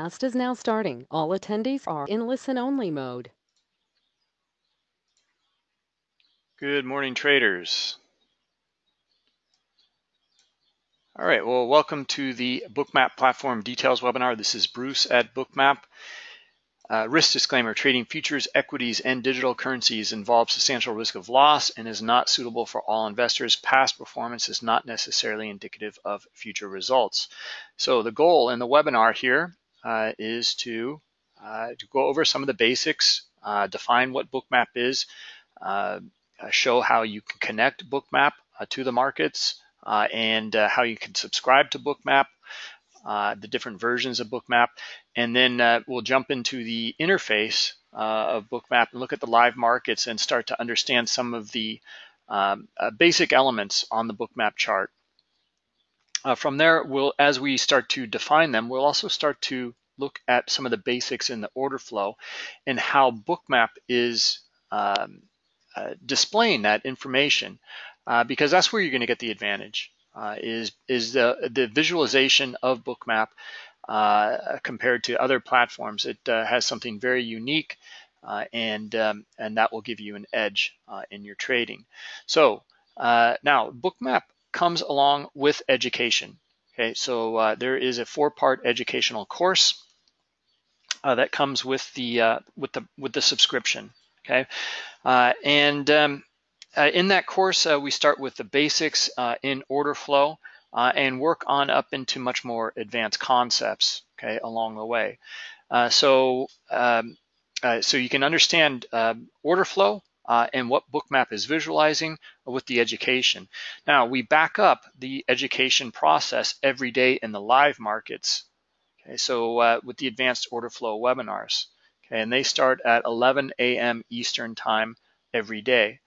Cast is now starting. All attendees are in listen-only mode. Good morning, traders. All right, well, welcome to the Bookmap Platform Details webinar. This is Bruce at Bookmap. Uh, risk disclaimer, trading futures, equities, and digital currencies involves substantial risk of loss and is not suitable for all investors. Past performance is not necessarily indicative of future results. So the goal in the webinar here uh, is to, uh, to go over some of the basics, uh, define what Bookmap is, uh, show how you can connect Bookmap to the markets, and how you can subscribe to Bookmap, the different versions of Bookmap, and then we'll jump into the interface uh, of Bookmap and look at the live markets and start to understand some of the um, uh, basic elements on the Bookmap chart. Uh, from there, we'll, as we start to define them, we'll also start to look at some of the basics in the order flow and how Bookmap is um, uh, displaying that information because that's where you're going to get the advantage uh, is is the the visualization of Bookmap uh, compared to other platforms. It uh, has something very unique, uh, and um, and that will give you an edge uh, in your trading. So uh, now Bookmap comes along with education. Okay, so there is a four-part educational course that comes with the with the with the subscription. Okay, and um, uh, in that course, uh, we start with the basics uh, in order flow uh, and work on up into much more advanced concepts okay, along the way. Uh, so, um, uh, so you can understand um, order flow and what Bookmap is visualizing with the education. Now, we back up the education process every day in the live markets. Okay, so with the advanced order flow webinars. Okay, and they start at 11 a.m. Eastern time every day.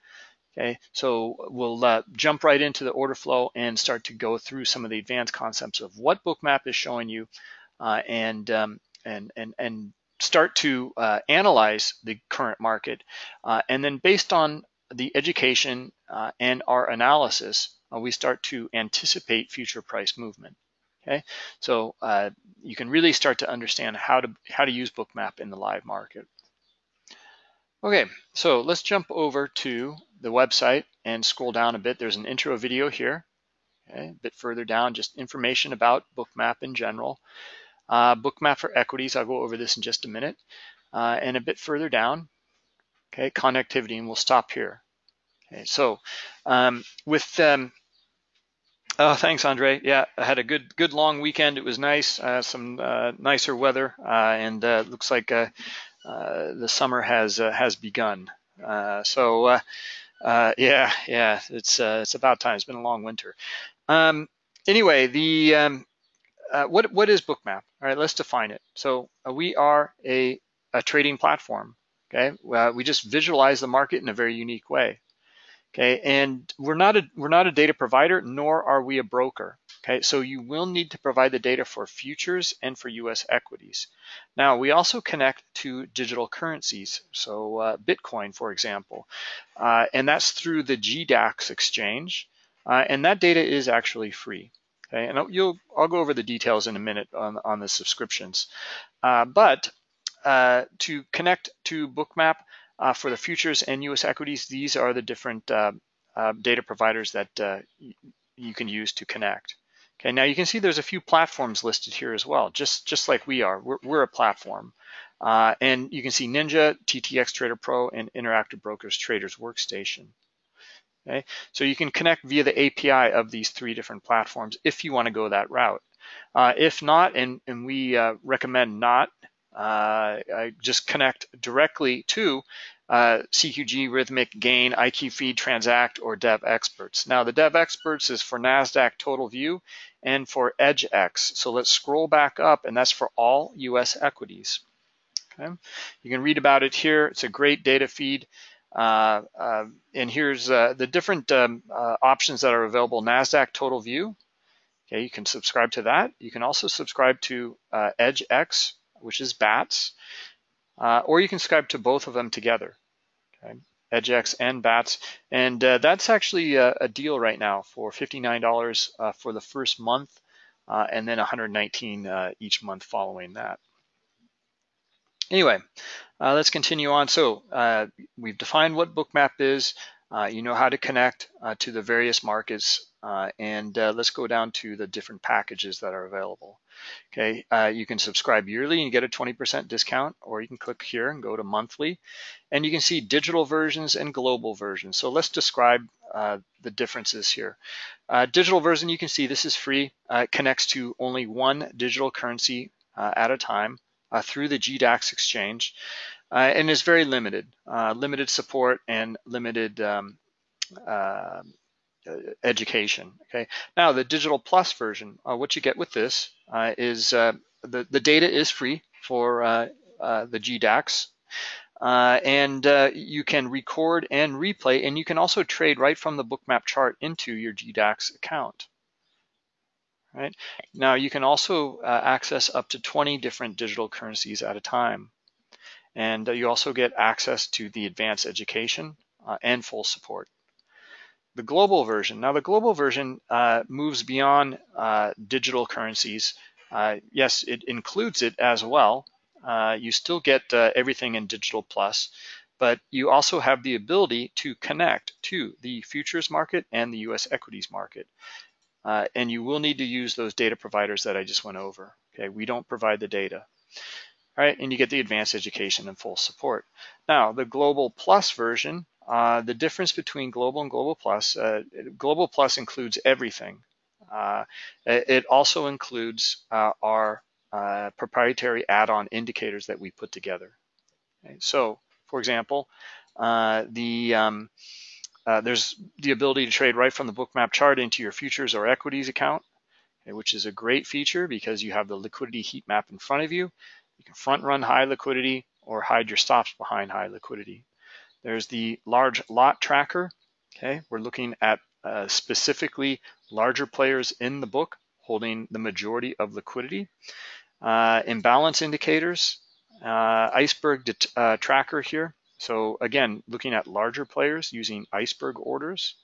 Okay, so we'll uh, jump right into the order flow and start to go through some of the advanced concepts of what Bookmap is showing you uh, and, um, and, and, and start to uh, analyze the current market. Uh, and then based on the education uh, and our analysis, uh, we start to anticipate future price movement. Okay, so you can really start to understand how to, how to use Bookmap in the live market. Okay, so let's jump over to the website and scroll down a bit. There's an intro video here. Okay, a bit further down, just information about Bookmap in general. Uh, Bookmap for equities, I'll go over this in just a minute. Uh, and a bit further down, okay, connectivity, and we'll stop here. Okay, so um, with, um, oh, thanks, Andre. Yeah, I had a good, good long weekend. It was nice, uh, some uh, nicer weather, uh, and uh, looks like the summer has has begun. So yeah, yeah, it's it's about time. It's been a long winter. Um, anyway, the um, what what is Bookmap? All right, let's define it. So we are a a trading platform. Okay, we just visualize the market in a very unique way. Okay, and we're not a we're not a data provider, nor are we a broker. Okay, so you will need to provide the data for futures and for US equities. Now, we also connect to digital currencies, so uh, Bitcoin, for example, uh, and that's through the GDAX exchange, uh, and that data is actually free. Okay, and you'll, I'll go over the details in a minute on, on the subscriptions. Uh, but uh, to connect to Bookmap uh, for the futures and US equities, these are the different data providers that you can use to connect. Okay, now you can see there's a few platforms listed here as well, just, just like we are. We're, we're a platform. Uh, and you can see Ninja, TTX Trader Pro, and Interactive Brokers Traders Workstation. Okay, so you can connect via the API of these three different platforms if you want to go that route. Uh, if not, and, and we uh, recommend not, uh, just connect directly to uh, CQG, Rithmic, Gain, IQ Feed, Transact, or Devexperts. Now the Devexperts is for NASDAQ Total View and for EDGX. So let's scroll back up and that's for all US equities. Okay, You can read about it here. It's a great data feed. Uh, uh, and here's uh, the different um, uh, options that are available. NASDAQ Total View. Okay, you can subscribe to that. You can also subscribe to uh, EDGX, which is BATS, or you can subscribe to both of them together okay? EDGX and BATS. And that's actually a, a, deal right now for $59 uh, for the first month and then 119 uh, each month following that. Anyway, uh, let's continue on. So uh, we've defined what Bookmap is. Uh, you know how to connect uh, to the various markets uh, and uh, let's go down to the different packages that are available. Okay, you can subscribe yearly and get a 20% discount, or you can click here and go to monthly. And you can see digital versions and global versions. So let's describe the differences here. digital version, you can see this is free. it connects to only one digital currency at a time through the GDAX exchange uh, and is very limited, uh, limited support and limited um, uh, education. Okay. Now the Digital Plus version, uh, what you get with this uh, is uh, the the data is free for the GDAX. and you can record and replay, and you can also trade right from the bookmap chart into your GDAX account. Right now, you can also access up to 20 different digital currencies at a time. And uh, you also get access to the advanced education uh, and full support. The global version, now the global version uh, moves beyond uh, digital currencies. Uh, yes, it includes it as well. Uh, you still get everything in Digital Plus, but you also have the ability to connect to the futures market and the US equities market. And you will need to use those data providers that I just went over. Okay, we don't provide the data All right, And you get the advanced education and full support. Now, the Global Plus version, uh, the difference between Global and Global Plus, uh, Global Plus includes everything. Uh, it also includes uh, our uh, proprietary add-on indicators that we put together. Okay? So, for example, uh, the um, there's the ability to trade right from the bookmap chart into your futures or equities account, which is a great feature because you have the liquidity heat map in front of you. You can front run high liquidity or hide your stops behind high liquidity. There's the large lot tracker. Okay, we're looking at uh, specifically larger players in the book holding the majority of liquidity. Uh, imbalance indicators, uh, iceberg uh, tracker here. So again, looking at larger players using iceberg orders,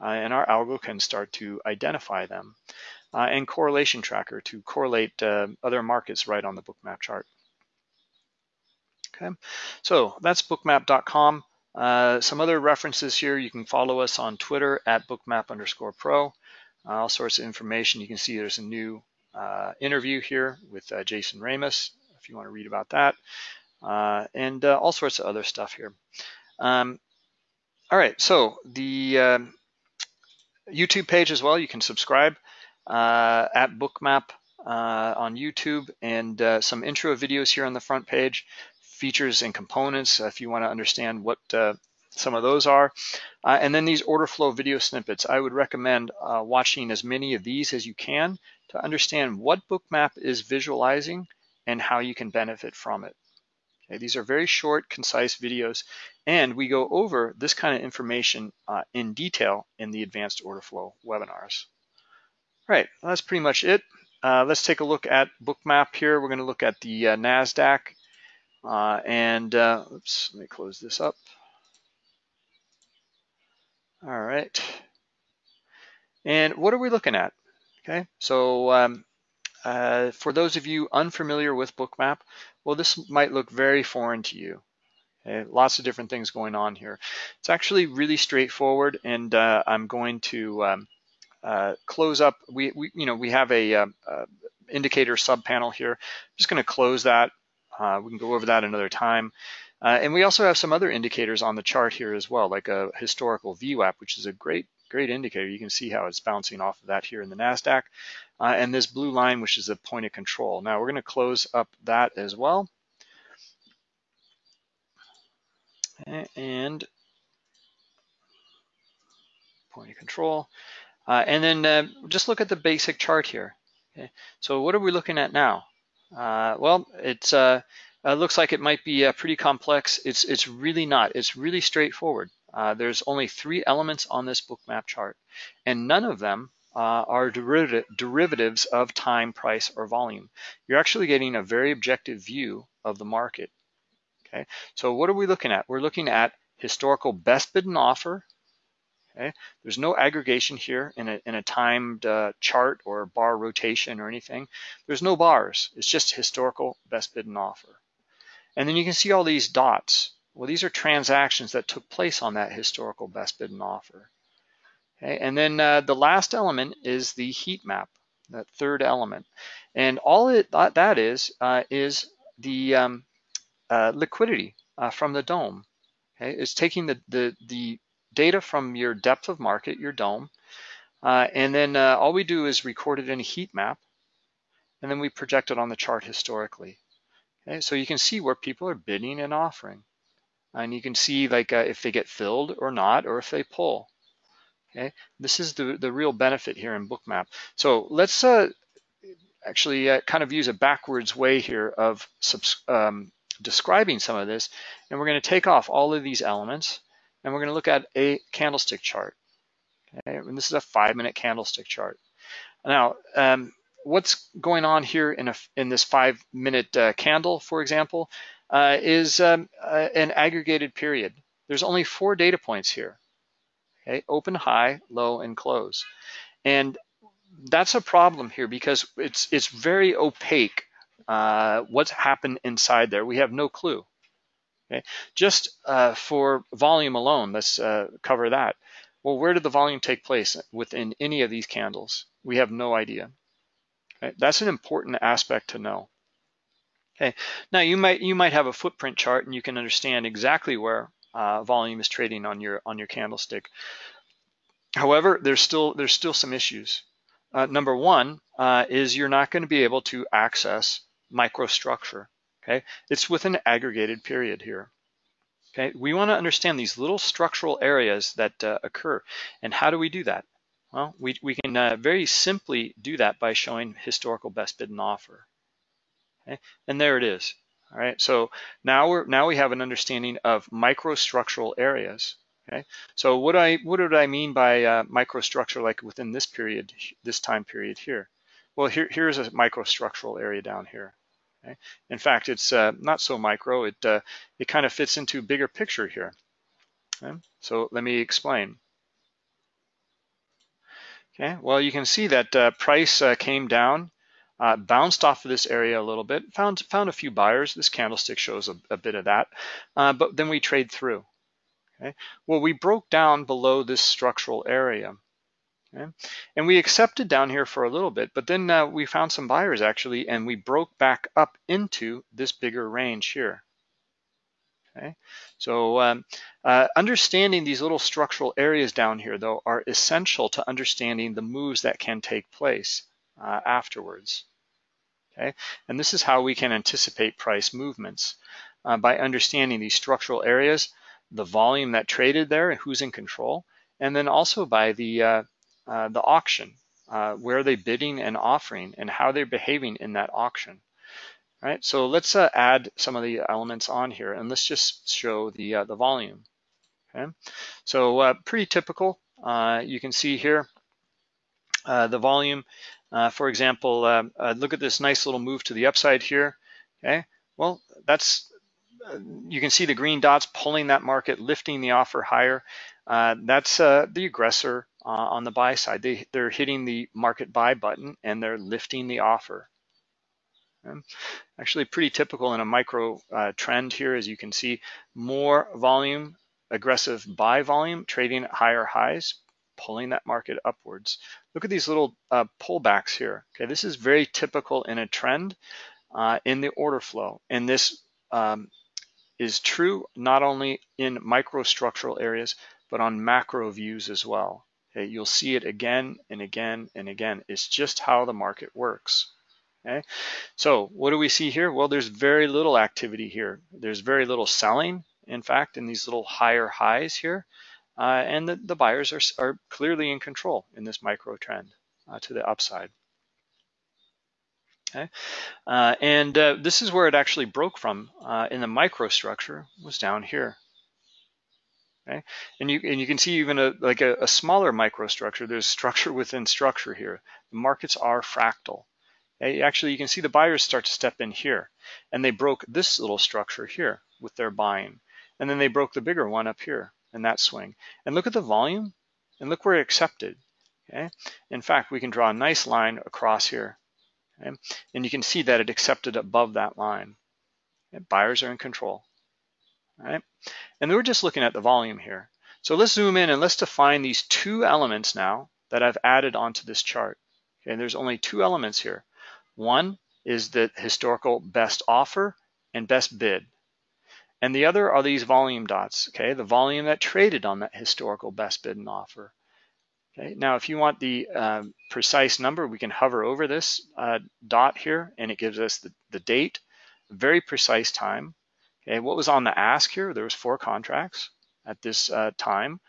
uh, and our algo can start to identify them. Uh, and correlation tracker to correlate other markets right on the bookmap chart. Okay, so that's bookmap.com. Uh, some other references here, you can follow us on Twitter at bookmap underscore pro. Uh, all sorts of information. You can see there's a new uh, interview here with uh, Jason Ramus, if you want to read about that, uh, and uh, all sorts of other stuff here. Um, all right, so the um, YouTube page as well, you can subscribe at bookmap on YouTube and some intro videos here on the front page features and components uh, if you want to understand what uh, some of those are. Uh, and then these order flow video snippets. I would recommend uh, watching as many of these as you can to understand what Bookmap is visualizing and how you can benefit from it. Okay, these are very short, concise videos, and we go over this kind of information uh, in detail in the advanced order flow webinars. All right, well, that's pretty much it. Uh, let's take a look at Bookmap here. We're going to look at the NASDAQ uh, and uh, oops, let me close this up. All right. And what are we looking at? Okay, so um, uh, for those of you unfamiliar with Bookmap, well, this might look very foreign to you. Okay? Lots of different things going on here. It's actually really straightforward, and uh, I'm going to um, uh, close up. We, we, you know, we have a, a uh, indicator sub panel here. I'm just going to close that uh, we can go over that another time. Uh, and we also have some other indicators on the chart here as well, like a historical VWAP, which is a great, great indicator. You can see how it's bouncing off of that here in the NASDAQ. Uh, and this blue line, which is the point of control. Now we're gonna close up that as well. And point of control. Uh, and then uh, just look at the basic chart here. Okay. So what are we looking at now? Uh, well, it uh, uh, looks like it might be uh, pretty complex. It's, it's really not. It's really straightforward. There's only three elements on this book map chart, and none of them uh, are derivative, derivatives of time, price, or volume. You're actually getting a very objective view of the market. Okay, so what are we looking at? We're looking at historical best bid and offer Okay, there's no aggregation here in a, in a timed uh, chart or bar rotation or anything. There's no bars. It's just historical best bid and offer. And then you can see all these dots. Well, these are transactions that took place on that historical best bid and offer. Okay, and then uh, the last element is the heat map, that third element. And all it that is uh, is the um, uh, liquidity uh, from the dome. Okay, it's taking the, the, the data from your depth of market, your dome, uh, and then uh, all we do is record it in a heat map, and then we project it on the chart historically. Okay, so you can see where people are bidding and offering. And you can see like if they get filled or not, or if they pull. Okay, this is the, the real benefit here in Bookmap. So let's uh, actually uh, kind of use a backwards way here of um, describing some of this. And we're going to take off all of these elements and we're going to look at a candlestick chart. Okay, and this is a five minute candlestick chart. Now, um, what's going on here in, a, in this five minute uh, candle, for example, uh, is um, uh, an aggregated period. There's only four data points here. Okay, open, high, low, and close. And that's a problem here because it's it's very opaque uh, what's happened inside there. We have no clue. Okay, just uh, for volume alone, let's uh, cover that. Well, where did the volume take place within any of these candles? We have no idea. Okay, that's an important aspect to know. Okay, now you might you might have a footprint chart and you can understand exactly where uh, volume is trading on your on your candlestick. However, there's still there's still some issues. Uh, number one uh, is you're not going to be able to access microstructure. Okay, it's with an aggregated period here. Okay, we want to understand these little structural areas that uh, occur, and how do we do that? Well, we we can uh, very simply do that by showing historical best bid and offer. Okay, and there it is. All right, so now we're now we have an understanding of microstructural areas. Okay, so what I what did I mean by uh, microstructure like within this period, this time period here? Well, here here's a microstructural area down here. Okay? In fact, it's uh, not so micro. It uh, it kind of fits into bigger picture here. Okay? So let me explain. Okay, well you can see that uh, price uh, came down, uh, bounced off of this area a little bit, found found a few buyers. This candlestick shows a, a bit of that, but then we trade through. Okay? Well, we broke down below this structural area. Okay? And we accepted down here for a little bit, but then uh, we found some buyers actually, and we broke back up into this bigger range here. Okay, so um, uh, understanding these little structural areas down here, though, are essential to understanding the moves that can take place uh, afterwards. Okay, and this is how we can anticipate price movements uh, by understanding these structural areas the volume that traded there and who's in control, and then also by the uh, uh, the auction, uh, where are they bidding and offering, and how they're behaving in that auction. All right, so let's uh, add some of the elements on here, and let's just show the uh, the volume. Okay, so pretty typical. you can see here the volume. for example, look at this nice little move to the upside here. Okay, well that's you can see the green dots pulling that market, lifting the offer higher. Uh, that's uh, the aggressor uh, on the buy side. They, they're hitting the market buy button and they're lifting the offer. Okay. Actually pretty typical in a micro uh, trend here, as you can see, more volume, aggressive buy volume, trading at higher highs, pulling that market upwards. Look at these little uh, pullbacks here. Okay, this is very typical in a trend uh, in the order flow. And this um, is true not only in microstructural areas, but on macro views as well. Okay, you'll see it again and again and again. It's just how the market works. Okay, so what do we see here? Well, there's very little activity here. There's very little selling, in fact, in these little higher highs here. Uh, and the, the buyers are, are clearly in control in this micro trend uh, to the upside. Okay, uh, and uh, this is where it actually broke from uh, in the microstructure was down here. Okay, and you and you can see even a like a, a smaller microstructure. There's structure within structure here. The markets are fractal. Okay? Actually, you can see the buyers start to step in here, and they broke this little structure here with their buying, and then they broke the bigger one up here in that swing. And look at the volume, and look where it accepted. Okay, in fact, we can draw a nice line across here Okay? And you can see that it accepted above that line. Okay? Buyers are in control. Right, and we're just looking at the volume here. So let's zoom in and let's define these two elements now that I've added onto this chart. Okay, there's only two elements here. One is the historical best offer and best bid. And the other are these volume dots, okay? The volume that traded on that historical best bid and offer. Okay, now if you want the uh, precise number, we can hover over this uh, dot here and it gives us the, the date, very precise time. Okay, what was on the ask here? There was four contracts at this uh, time,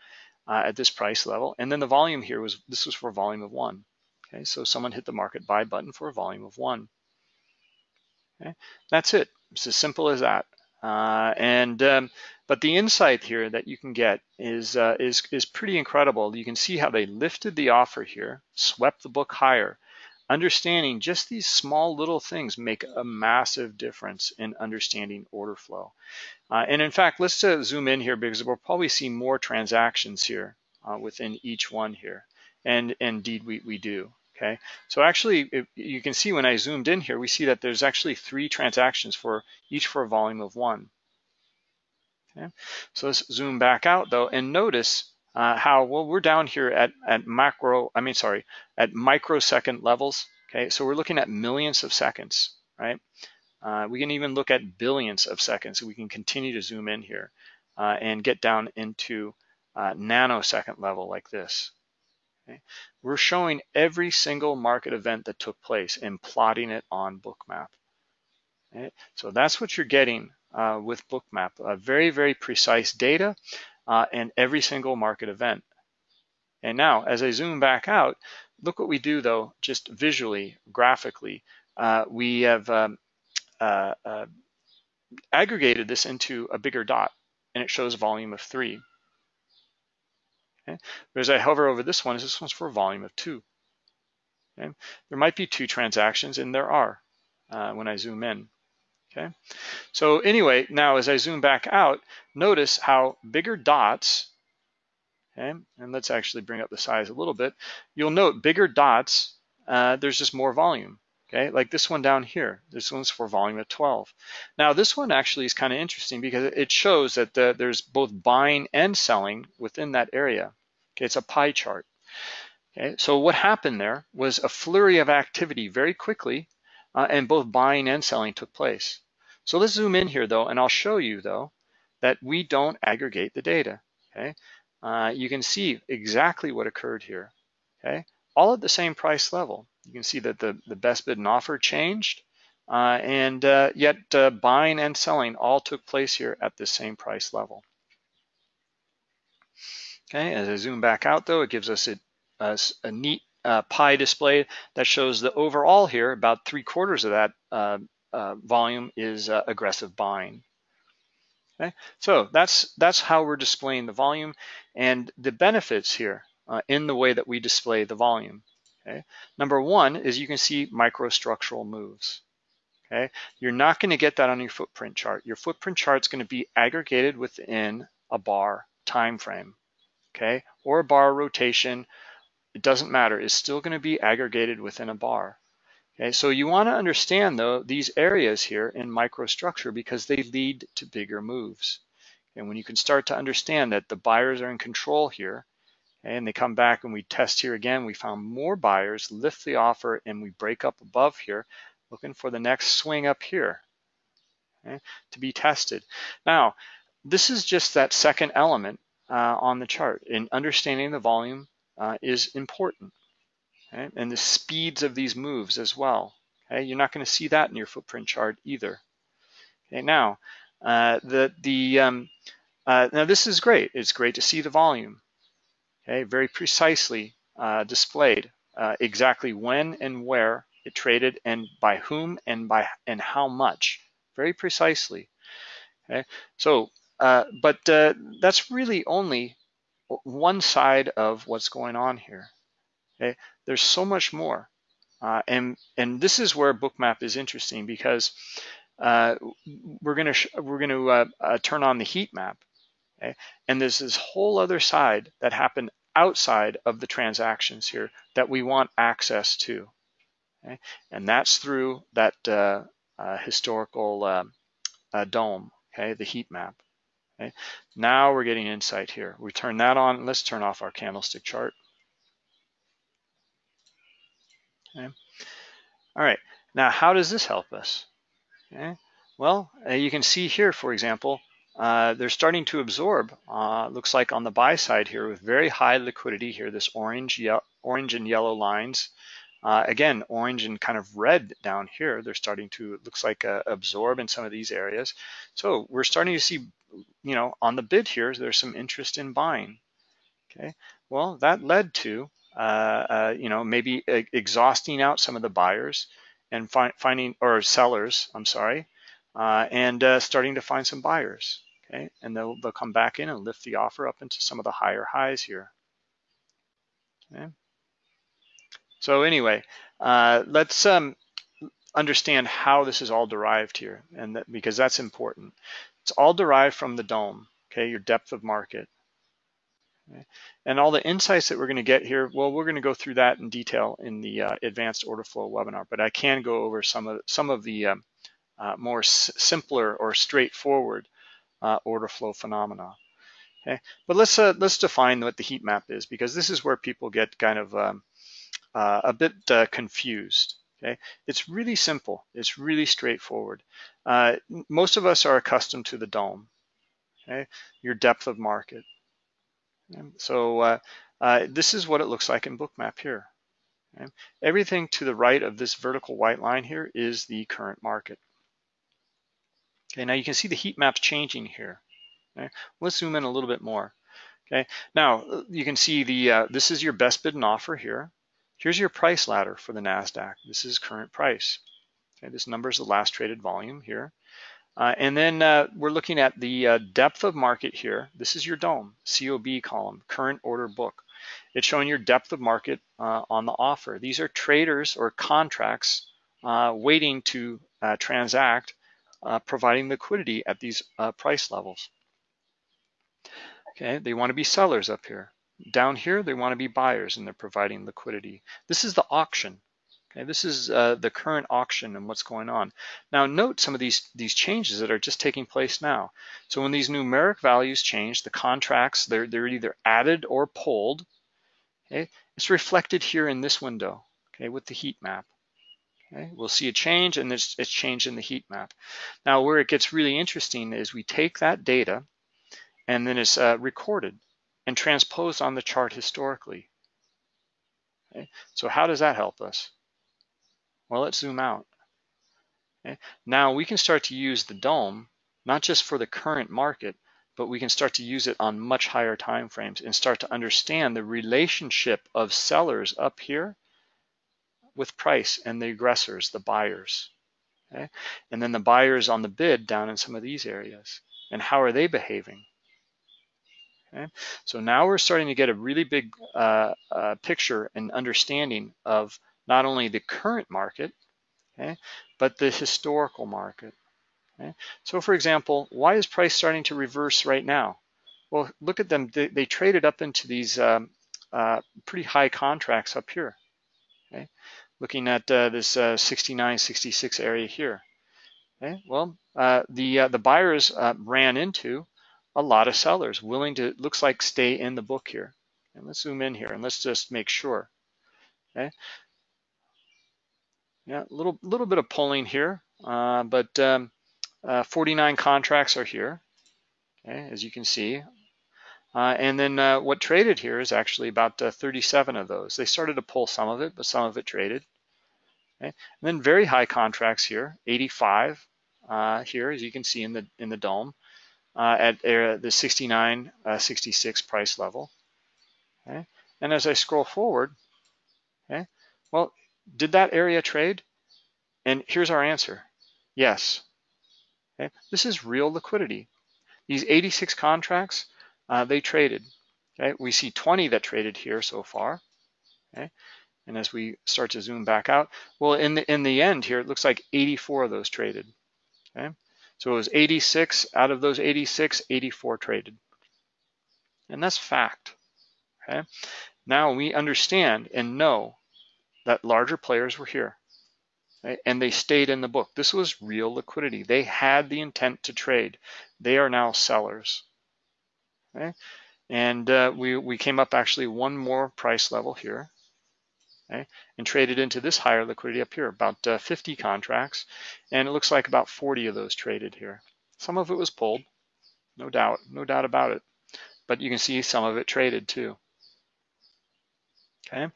uh, at this price level. And then the volume here was, this was for volume of one. Okay, so someone hit the market buy button for a volume of one. Okay, that's it. It's as simple as that. Uh, and um, but the insight here that you can get is uh, is is pretty incredible. You can see how they lifted the offer here, swept the book higher. Understanding just these small little things make a massive difference in understanding order flow. Uh, and in fact, let's uh, zoom in here because we'll probably see more transactions here uh, within each one here. And indeed, we, we do. Okay, so actually, you can see when I zoomed in here, we see that there's actually three transactions for each for a volume of one. Okay, so let's zoom back out though and notice uh, how, well, we're down here at, at macro, I mean, sorry, at microsecond levels. Okay, so we're looking at millions of seconds, right? Uh, we can even look at billions of seconds. We can continue to zoom in here uh, and get down into uh, nanosecond level like this. Okay? We're showing every single market event that took place and plotting it on Bookmap. Okay? So that's what you're getting uh, with Bookmap, uh, very, very precise data uh, and every single market event. And now, as I zoom back out, look what we do though, just visually, graphically. Uh, we have um, uh, uh, aggregated this into a bigger dot and it shows volume of three. Okay? But as I hover over this one, this one's for a volume of two. Okay? There might be two transactions, and there are uh, when I zoom in. Okay, so anyway, now as I zoom back out, notice how bigger dots, okay, and let's actually bring up the size a little bit. You'll note bigger dots, uh, there's just more volume, okay, like this one down here. This one's for volume of 12. Now this one actually is kind of interesting because it shows that the, there's both buying and selling within that area. Okay, it's a pie chart. Okay, so what happened there was a flurry of activity very quickly, uh, and both buying and selling took place. So let's zoom in here though, and I'll show you though that we don't aggregate the data. Okay, uh, you can see exactly what occurred here. Okay, all at the same price level. You can see that the, the best bid and offer changed, uh, and uh, yet uh, buying and selling all took place here at the same price level. Okay, as I zoom back out though, it gives us a, a, a neat uh, pie display that shows the overall here, about three quarters of that uh, uh, volume is aggressive buying. Okay, so that's that's how we're displaying the volume and the benefits here in the way that we display the volume. Okay, number one is you can see microstructural moves. Okay, you're not going to get that on your footprint chart. Your footprint chart is going to be aggregated within a bar time frame. Okay, or a bar rotation. It doesn't matter. It's still going to be aggregated within a bar. Okay, so you want to understand though these areas here in microstructure because they lead to bigger moves. And when you can start to understand that the buyers are in control here, and they come back and we test here again, we found more buyers lift the offer and we break up above here, looking for the next swing up here okay, to be tested. Now, this is just that second element uh, on the chart. And understanding the volume uh, is important okay? and the speeds of these moves as well. Okay? You're not going to see that in your footprint chart either. Okay, now uh, the the um, uh, now this is great. It's great to see the volume. Okay, very precisely uh, displayed uh, exactly when and where it traded and by whom and by and how much. Very precisely. Okay, so uh, but uh, that's really only one side of what's going on here. Okay, there's so much more. Uh, and and this is where bookmap is interesting because uh, we're gonna we're gonna turn on the heat map, okay? and there's this whole other side that happened outside of the transactions here that we want access to, okay? and that's through that uh, uh, historical uh, dome, okay, the heat map. Okay, now we're getting insight here. We turn that on. Let's turn off our candlestick chart. Okay. All right. Now, how does this help us? Okay. Well, uh, you can see here, for example, uh, they're starting to absorb. Uh, looks like on the buy side here with very high liquidity here, this orange, orange and yellow lines. Uh, again, orange and kind of red down here, they're starting to, it looks like uh, absorb in some of these areas. So we're starting to see, you know, on the bid here, there's some interest in buying. Okay, well, that led to, uh, you know, maybe exhausting out some of the buyers and fi finding, or sellers, I'm sorry, and starting to find some buyers. Okay, and they'll, they'll come back in and lift the offer up into some of the higher highs here. Okay. So anyway, uh, let's um, understand how this is all derived here, and that, because that's important. It's all derived from the dome, okay, your depth of market. Okay? And all the insights that we're going to get here, well, we're going to go through that in detail in the uh, advanced order flow webinar, but I can go over some of some of the um, uh, more simpler or straightforward uh, order flow phenomena. Okay, but let's uh, let's define what the heat map is because this is where people get kind of um, uh, a bit uh, confused. Okay, it's really simple. It's really straightforward. Uh, most of us are accustomed to the dome. Okay, your depth of market. Okay? So uh, this is what it looks like in Bookmap here. Okay? Everything to the right of this vertical white line here is the current market. Okay, now you can see the heat maps changing here. Okay, let's zoom in a little bit more. Okay, now you can see the uh, this is your best bid and offer here. Here's your price ladder for the NASDAQ. This is current price. Okay, this number is the last traded volume here. Uh, and then uh, we're looking at the uh, depth of market here. This is your DOME, COB column, current order book. It's showing your depth of market uh, on the offer. These are traders or contracts uh, waiting to uh, transact, providing liquidity at these price levels. Okay, they want to be sellers up here. Down here, they want to be buyers and they're providing liquidity. This is the auction. Okay, this is uh, the current auction and what's going on. Now note some of these, these changes that are just taking place now. So when these numeric values change, the contracts, they're, they're either added or pulled. Okay, it's reflected here in this window, okay, with the heat map. Okay, we'll see a change and it's, it's changed in the heat map. Now where it gets really interesting is we take that data and then it's uh, recorded and transposed on the chart historically. Okay? So how does that help us? Well, let's zoom out. Okay? Now we can start to use the DOME, not just for the current market, but we can start to use it on much higher time frames and start to understand the relationship of sellers up here with price and the aggressors, the buyers. Okay? And then the buyers on the bid down in some of these areas. And how are they behaving? Okay? So now we're starting to get a really big uh, uh, picture and understanding of not only the current market, okay, but the historical market. Okay? So for example, why is price starting to reverse right now? Well, look at them. They, they traded up into these um, uh, pretty high contracts up here. Okay? Looking at uh, this uh, 69, 66 area here. Okay? Well, uh, the uh, the buyers uh, ran into a lot of sellers willing to, looks like stay in the book here. And let's zoom in here and let's just make sure. Okay. Yeah, a little, little bit of pulling here, uh, but um, uh, 49 contracts are here, okay, as you can see. Uh, and then uh, what traded here is actually about uh, 37 of those. They started to pull some of it, but some of it traded. Okay. And then very high contracts here, 85 uh, here, as you can see in the in the dome uh, at uh, the 69, uh, 66 price level. Okay, and as I scroll forward, okay, well, did that area trade? And here's our answer: yes. Okay, this is real liquidity. These 86 contracts, uh, they traded. Okay, we see 20 that traded here so far. Okay, and as we start to zoom back out, well, in the in the end here, it looks like 84 of those traded. Okay, so it was 86 out of those 86, 84 traded. And that's fact. Okay. Now we understand and know that larger players were here. and they stayed in the book. This was real liquidity. They had the intent to trade. They are now sellers. Okay? And uh, we, we came up actually one more price level here okay? and traded into this higher liquidity up here, about uh, 50 contracts. And it looks like about 40 of those traded here. Some of it was pulled, no doubt, no doubt about it. But you can see some of it traded too. Okay. All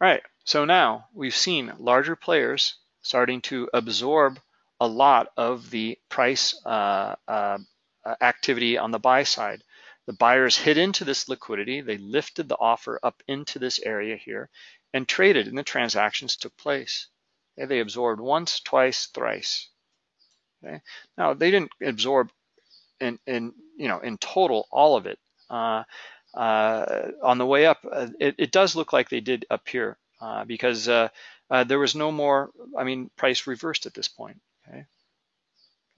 right. So now we've seen larger players starting to absorb a lot of the price uh, uh, activity on the buy side. The buyers hit into this liquidity. They lifted the offer up into this area here and traded, and the transactions took place. Okay, they absorbed once, twice, thrice. Okay. Now they didn't absorb in, in you know in total all of it. Uh, uh, on the way up, uh, it, it, does look like they did up here uh, because uh, uh, there was no more. I mean, price reversed at this point. Okay,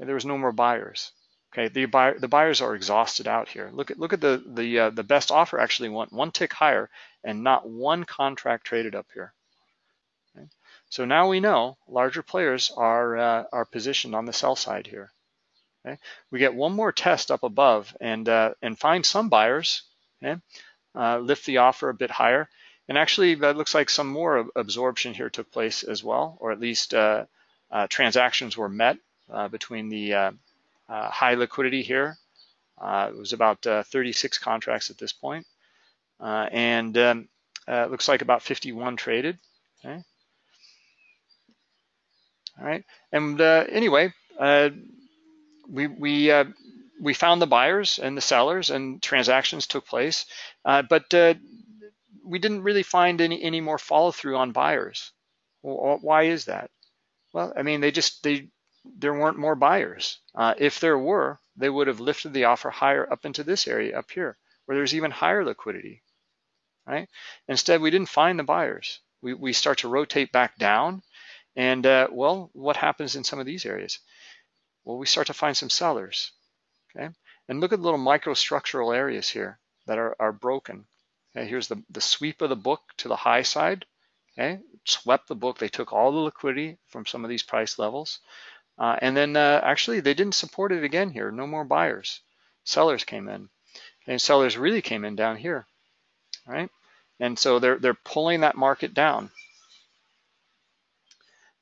there was no more buyers. Okay, the buyer the buyers are exhausted out here. Look at look at the the the best offer actually went one tick higher and not one contract traded up here. Okay. So now we know larger players are are positioned on the sell side here. Okay? We get one more test up above and, uh, and find some buyers, okay? uh, lift the offer a bit higher. And actually, that looks like some more absorption here took place as well, or at least uh, uh transactions were met uh, between the uh, high liquidity here. it was about 36 contracts at this point. and um, looks like about 51 traded. Okay. All right. And anyway, we we uh, we found the buyers and the sellers, and transactions took place, uh, but uh, we didn't really find any any more follow through on buyers. Well, why is that? Well, I mean, they just they there weren't more buyers. Uh, if there were, they would have lifted the offer higher up into this area up here, where there's even higher liquidity, right? Instead, we didn't find the buyers. We we start to rotate back down, and uh, well, what happens in some of these areas? well, we start to find some sellers, okay? And look at the little microstructural areas here that are, are broken. Okay, here's the, the sweep of the book to the high side, okay? Swept the book, they took all the liquidity from some of these price levels. Uh, and then uh, actually they didn't support it again here, no more buyers. Sellers came in, and sellers really came in down here, right? And so they're, they're pulling that market down.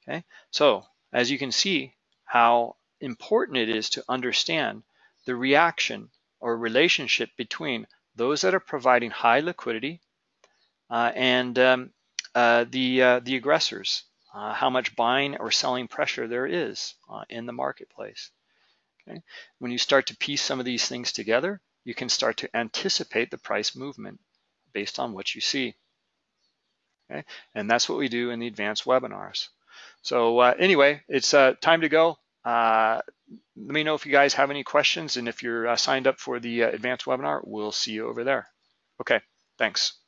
Okay, so as you can see how important it is to understand the reaction or relationship between those that are providing high liquidity uh, and um, uh, the, uh, the aggressors, uh, how much buying or selling pressure there is uh, in the marketplace. Okay? When you start to piece some of these things together, you can start to anticipate the price movement based on what you see. Okay? And that's what we do in the advanced webinars. So uh, anyway, it's time to go. Uh, let me know if you guys have any questions and if you're uh, signed up for the uh, advanced webinar, we'll see you over there. Okay, thanks.